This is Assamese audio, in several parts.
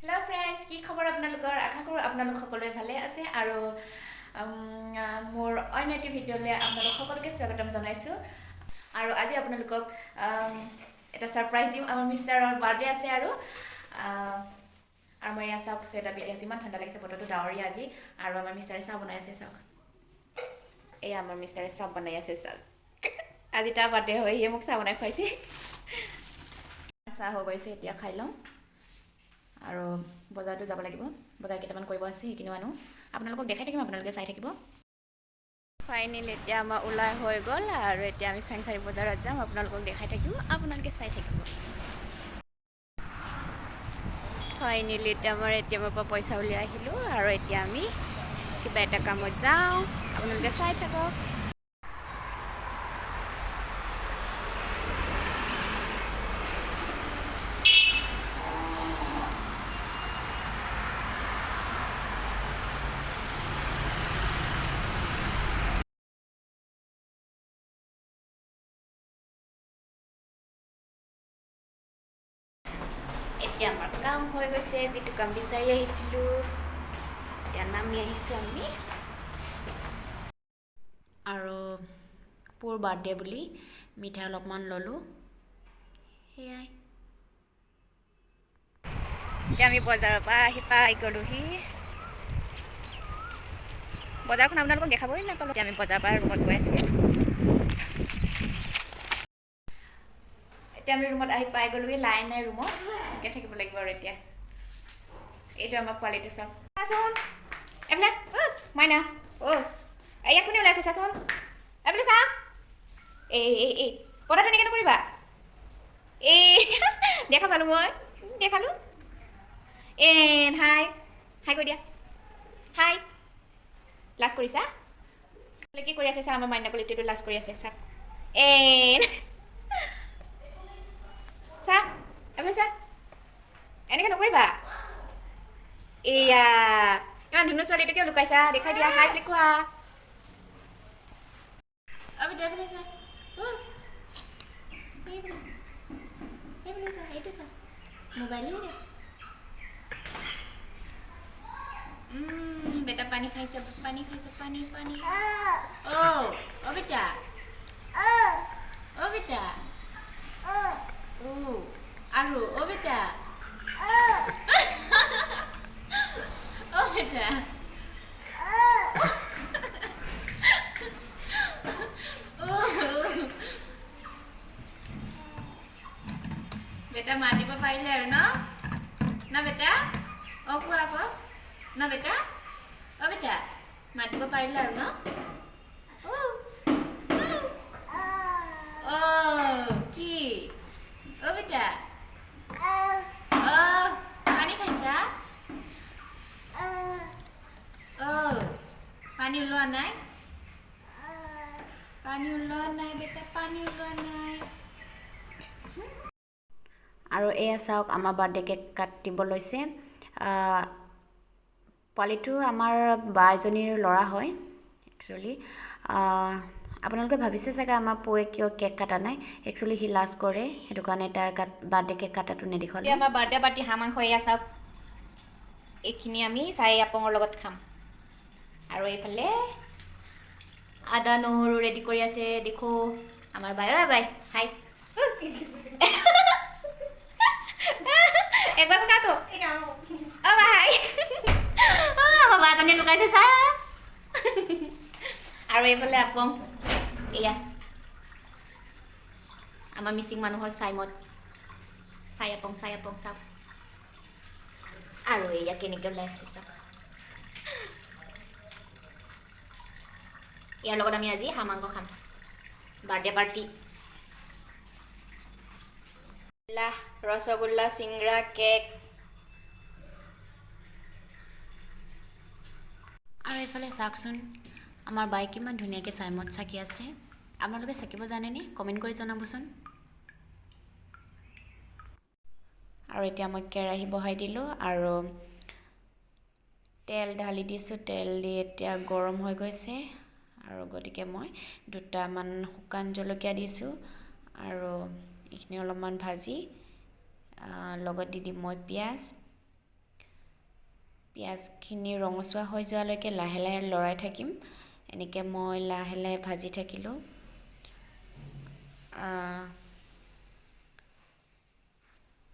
হেল্ল' ফ্ৰেণ্ডছ কি খবৰ আপোনালোকৰ? আশা কৰোঁ আপোনালোক সকলোৱে ভালে আছে আৰু মোৰ অন্য এটি ভিডিঅ'লৈ আপোনালোক সকলোকে স্বাগতম জনাইছোঁ। আৰু আজি আপোনালোকক এটা ছাৰপ্ৰাইজ দিম। আমাৰ মিষ্টাৰৰ বাৰ্থডে আছে আৰু আৰু মই এয়া চাওক চুৱেটাৰ পিন্ধি আছোঁ। ইমান ঠাণ্ডা লাগিছে বতৰটো ডাৱৰীয়া আজি। আৰু আমাৰ মিষ্টাৰে চাহ বনাই আছে চাওক। এয়া আমাৰ মিষ্টাৰে চাহ বনাই আছে চাওক। আজি তাৰ বাৰ্থডে হয় সিয়ে মোক চাহ বনাই খুৱাইছে। চাহ হৈ গৈছে এতিয়া খাই লওঁ। আৰু বজাৰতো যাব লাগিব। বজাৰ কেইটামান কৰিব আছে সেইখিনিও আনো। আপোনালোকক দেখাই থাকিম আপোনালোকে চাই থাকিব। ফাইনেলি এতিয়া আমাৰ ওলাই হৈ গ'ল আৰু এতিয়া আমি চাংচাৰী বজাৰত যাম আপোনালোকক দেখাই থাকিম আপোনালোকে চাই থাকিব। ফাইনেলি এতিয়া আমাৰ এ টি এমৰ পৰা পইচা উলিয়াই আহিলোঁ আৰু এতিয়া আমি কিবা এটা কামত যাওঁ আপোনালোকে চাই থাকক। এতিয়া আমাৰ কাম হৈ গৈছে যিটো কাম বিচাৰি আহিছিলোঁ এতিয়া নামি আহিছোঁ আমি আৰু পুৰ বাৰ্থডে বুলি মিঠাই অলপমান ল'লোঁ সেয়াই এতিয়া আমি বজাৰৰ পৰা আহি পাই গ'লোহি বজাৰখন আপোনালোকক দেখাবই নাপালোঁ এতিয়া আমি বজাৰৰ পৰা ৰুমত গৈ আছিলোঁ এতিয়া আমি ৰুমত আহি পাই গ'লোহি লাইন নাই ৰুমত। এনেকৈ থাকিব লাগিব আৰু এতিয়া। এইটো আমাৰ পোৱালিটো চাওক। চাচোন এইবিলাক মাইনা অ' ইয়াক কোনে ওলাইছে চাচোন। এইবিলাক চা এই এই এই পদাটো এনেকৈ নকৰিবা। এই দেখা পালোঁ মই দেখালোঁ এন হাই হাই কৈ দিয়া। হাই লাজ কৰিছা? কি কৰি আছে চা আমাৰ মাইনা পোৱালিটোতো লাজ কৰি আছে চাওক এন চা এইফালে চা এনেকৈ নকৰিবা এয়া ইমান ধুনু ছোৱালীটো কিয় লুকাইছা দেখাই দিয়া হাই বুলি কোৱা অবি দে এইফালে চা এইফালে চা এইটো চা মোবাইলেই দে বেটা পানী খাইছে পানী খাইছে পানী পানী অ' অ' বেটা অ' বেটা Oh, আৰু অ' বেটা মাতিব পাৰিলে আৰু ন ন বেটা অ' কোৱা আকৌ ন বেটা অ' বেটা মাতিব পাৰিলে আৰু ন অ' কি অ' বেটা অ' পানী খাইছা অ' পানী ওলোৱা নাই পানী ওলোৱা নাই বেটা পানী ওলোৱা নাই আৰু এয়া চাওক আমাৰ বাৰ্থডে কেক কাটিব লৈছে পোৱালিটো আমাৰ বা এজনীৰ ল'ৰা হয় একচুৱেলি আপোনালোকে ভাবিছে চাগে আমাৰ পৌৱে কিয় কেক কটা নাই? একচুৱেলি সি লাজ কৰে। সেইটো কাৰণে তাৰ বাৰ্থডে কেক কটাটো নেদেখালে আমাৰ বাৰ্থডে পাৰ্টি হাঁহ মাংস এয়া চাওক। এইখিনি আমি চাই আপঙৰ লগত খাম। আৰু এইফালে আদা নহৰু ৰেডি কৰি আছে। দেখো আমাৰ বাই অ' বাই হাই। একবাৰ কাটো অ' বাই বাজনী লুকাইছে চা আৰু এইফালে আপং। এয়া আমাৰ মিচিং মানুহৰ চাইমত চাই আপং চাই আপং চাওক আৰু এয়া কেনেকৈ ওলাইছে চাওক ইয়াৰ লগত আমি আজি হাঁহ মাংস খাম বাৰ্থডে পাৰ্টি ৰসগোল্লা চিংৰা কেক আৰু এইফালে চাওকচোন আমাৰ বাই কিমান ধুনীয়াকৈ চাইমত চাকি আছে আপোনালোকে চাকিব জানেনে? কমেণ্ট কৰি জনাবচোন। আৰু এতিয়া মই কেৰাহী বহাই দিলোঁ আৰু তেল ঢালি দিছোঁ। তেল দি এতিয়া গৰম হৈ গৈছে। আৰু গতিকে মই দুটামান শুকান জলকীয়া দিছোঁ। আৰু এইখিনি অলপমান ভাজি লগত দি দিম মই পিঁয়াজ। পিঁয়াজখিনি ৰঙচুৱা হৈ যোৱালৈকে লাহে লাহে লৰাই থাকিম। এনেকৈ মই লাহে লাহে ভাজি থাকিলোঁ।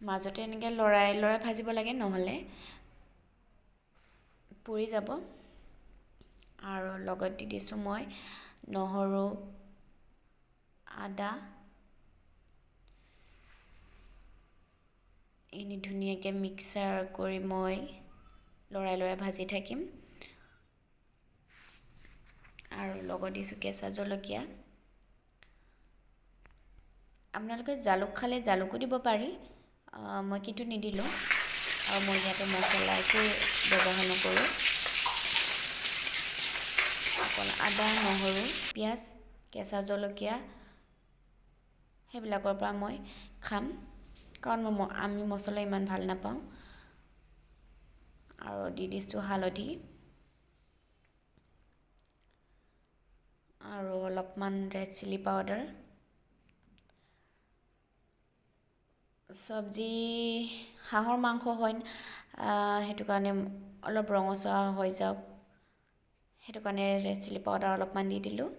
মাজতে এনেকৈ লৰাই লৰাই ভাজিব লাগে নহ'লে। পুৰি যাব। আৰু লগত দি দিছোঁ মই নহৰু আদা। এনে ধুনীয়াকৈ মিক্সাৰ কৰি মই লৰাই লৰাই ভাজি থাকিম। আৰু লগত দিছোঁ কেঁচা জলকীয়া। আপোনালোকে জালুক খালে জালুকো দিব পাৰি। মই কিন্তু নিদিলোঁ। আৰু মই ইয়াতে একো ব্যৱহাৰ নকৰোঁ। অকল আদা নহৰু পিঁয়াজ কেঁচা জলকীয়া সেইবিলাকৰ পৰা মই খাম। কাৰণ মই আমি মছলা ইমান ভাল নাপাওঁ। আৰু দি দিছোঁ হালধি। আৰু অলপমান ৰেড চিলি পাউডাৰ। চব্জি হাঁহৰ মাংস হয় সেইটো কাৰণে অলপ ৰঙচুৱা হৈ যাওক। সেইটো কাৰণে চিলি পাউডাৰ অলপমান দি দিলোঁ।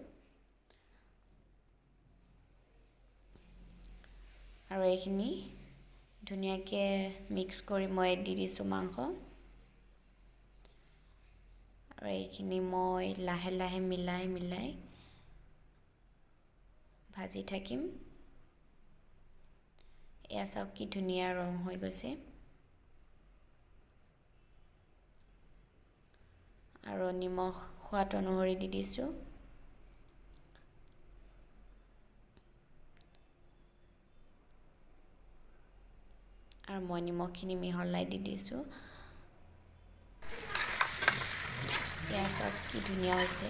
আৰু এইখিনি ধুনীয়াকৈ মিক্স কৰি মই দি দিছোঁ মাংস। আৰু এইখিনি মই লাহে লাহে মিলাই মিলাই ভাজি থাকিম। এয়া চাওক কি ধুনীয়া ৰং হৈ গৈছে। আৰু নিমখ সোৱাদ অনুসৰি দি দিছোঁ। আৰু মই নিমখখিনি মিহলাই দি দিছোঁ। এয়া চাওক কি ধুনীয়া হৈছে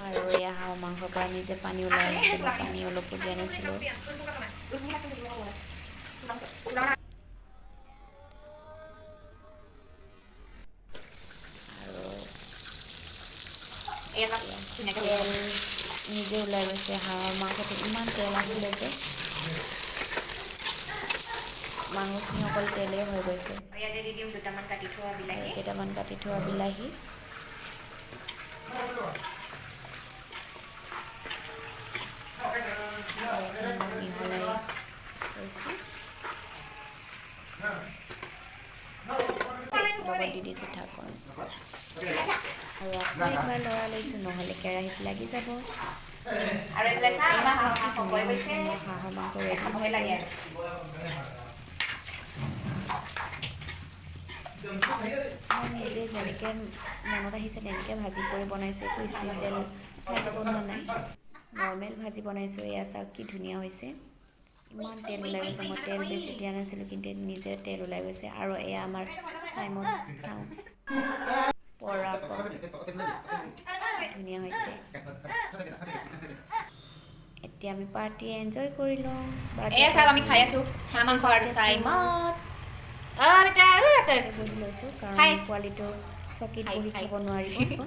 আৰু এয়া হাঁহ মাংসৰ পৰা নিজে পানী ওলাই মই পানী অলপো দিয়া নাছিলোঁ তেল নিজে ওলাই গৈছে হাঁহৰ মাংসটো ইমান তেল আছিলে যে। মাংসখিনি অকল তেলেই হৈ গৈছে। দি কেইটামান কাটি থোৱা বিলাহী। মনত আহিছে তেনেকৈ ভাজি কৰি বনাইছোঁ একো স্পেচিয়েল ভাজি বনোৱা নাই। নৰ্মেল ভাজি বনাইছোঁ এয়া চাওক কি ধুনীয়া হৈছে। ইমান তেল ওলাই গৈছে মই তেল বেছি দিয়া নাছিলোঁ কিন্তু নিজে তেল ওলাই গৈছে। আৰু এয়া আমাৰ চাইমন চাওঁ। পৰা ধুনীয়া হৈছে। এতিয়া আমি পাৰ্টি এনজয় কৰি লওঁ। এয়া চাওক আমি খাই আছোঁ। হাঁহ মাংস আৰু চাইমত বহি লৈছোঁ কাৰণ। পোৱালিটো চকীত বহি। খাব নোৱাৰিব।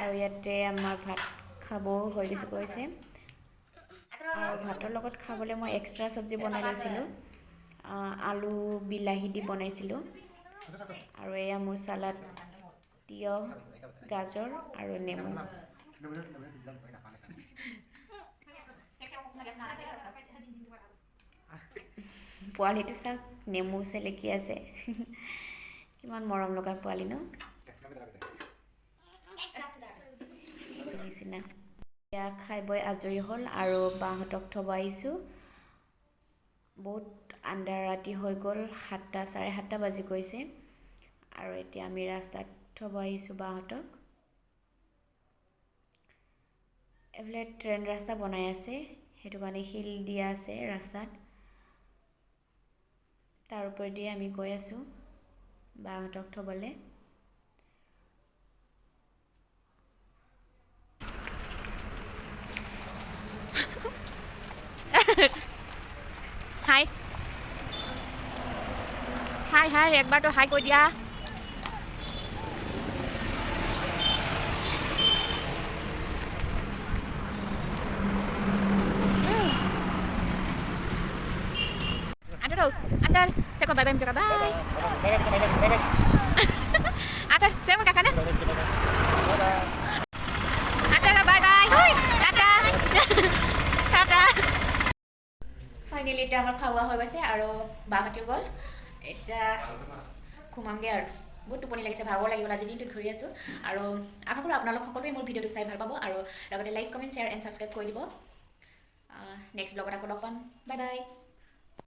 আৰু ইয়াতে আমাৰ ভাত খাবও হৈ গৈছে আৰু ভাতৰ লগত খাবলৈ মই এক্সট্ৰা চব্জি বনাই লৈছিলোঁ। আলু বিলাহী দি বনাইছিলোঁ। আৰু এয়া মোৰ চালাড তিয়ঁহ গাজৰ আৰু নেমু। পোৱালিটো চাওক নেমু চেলেকি আছে। কিমান মৰম লগা পোৱালি ন? নিচিনা এতিয়া খাই বৈ আজৰি হ'ল আৰু বাহঁতক থব আহিছোঁ বহুত আন্ধাৰ ৰাতি হৈ গ'ল সাতটা চাৰে সাতটা বাজি গৈছে। আৰু এতিয়া আমি ৰাস্তাত থব আহিছোঁ বাহঁতক। এইফালে ট্ৰেইন ৰাস্তা বনাই আছে সেইটো কাৰণে শিল দিয়া আছে ৰাস্তাত। তাৰ ওপৰেদি আমি গৈ আছোঁ বাহঁতক থ'বলৈ। হ্যাঁ একবাৰ তো হাই কৈ দিয়া। ফাইনেলি এতিয়া আমাৰ খোৱা হৈ গৈছে আৰু বাহঁতো গ'ল। এতিয়া ঘুমামগৈ আৰু। বহুত টোপনি লাগিছে ভাগৰ লাগি গ'ল আজি দিনটোত ঘূৰি আছোঁ। আৰু আশা কৰোঁ আপোনালোক সকলোৱে মোৰ ভিডিঅ'টো চাই ভাল পাব আৰু লগতে like comment share and subscribe কৰি দিব। নেক্সট ব্লগত আকৌ লগ পাম। Bye bye